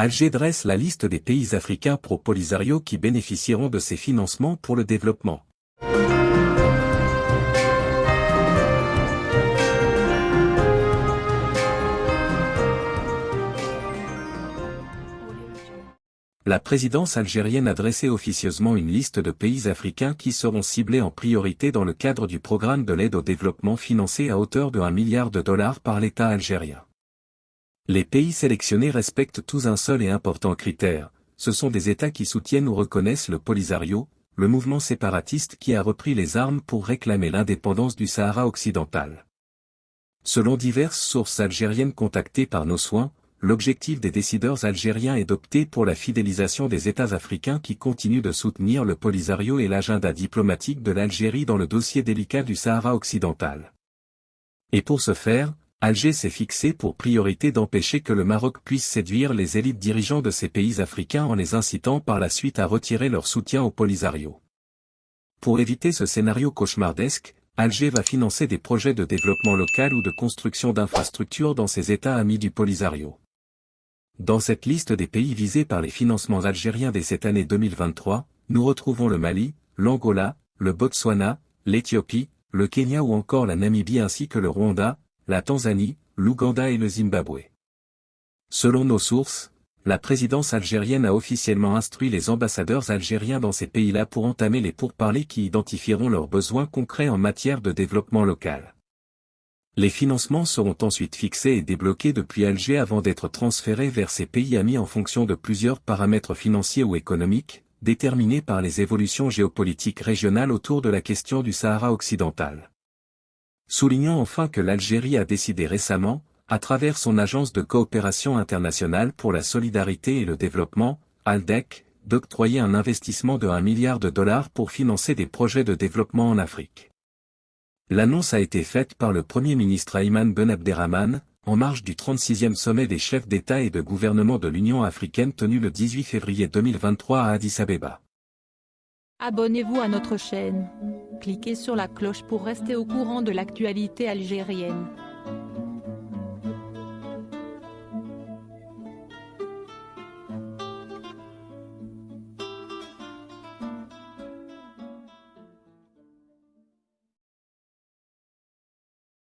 Alger dresse la liste des pays africains pro-Polisario qui bénéficieront de ces financements pour le développement. La présidence algérienne a dressé officieusement une liste de pays africains qui seront ciblés en priorité dans le cadre du programme de l'aide au développement financé à hauteur de 1 milliard de dollars par l'État algérien. Les pays sélectionnés respectent tous un seul et important critère, ce sont des États qui soutiennent ou reconnaissent le Polisario, le mouvement séparatiste qui a repris les armes pour réclamer l'indépendance du Sahara occidental. Selon diverses sources algériennes contactées par nos soins, l'objectif des décideurs algériens est d'opter pour la fidélisation des États africains qui continuent de soutenir le Polisario et l'agenda diplomatique de l'Algérie dans le dossier délicat du Sahara occidental. Et pour ce faire, Alger s'est fixé pour priorité d'empêcher que le Maroc puisse séduire les élites dirigeants de ces pays africains en les incitant par la suite à retirer leur soutien au Polisario. Pour éviter ce scénario cauchemardesque, Alger va financer des projets de développement local ou de construction d'infrastructures dans ces États amis du Polisario. Dans cette liste des pays visés par les financements algériens dès cette année 2023, nous retrouvons le Mali, l'Angola, le Botswana, l'Éthiopie, le Kenya ou encore la Namibie ainsi que le Rwanda, la Tanzanie, l'Ouganda et le Zimbabwe. Selon nos sources, la présidence algérienne a officiellement instruit les ambassadeurs algériens dans ces pays-là pour entamer les pourparlers qui identifieront leurs besoins concrets en matière de développement local. Les financements seront ensuite fixés et débloqués depuis Alger avant d'être transférés vers ces pays amis en fonction de plusieurs paramètres financiers ou économiques, déterminés par les évolutions géopolitiques régionales autour de la question du Sahara occidental. Soulignons enfin que l'Algérie a décidé récemment, à travers son agence de coopération internationale pour la solidarité et le développement, ALDEC, d'octroyer un investissement de 1 milliard de dollars pour financer des projets de développement en Afrique. L'annonce a été faite par le Premier ministre Ayman Ben Abderrahman, en marge du 36e sommet des chefs d'État et de gouvernement de l'Union africaine tenu le 18 février 2023 à Addis Abeba. Abonnez-vous à notre chaîne. Cliquez sur la cloche pour rester au courant de l'actualité algérienne.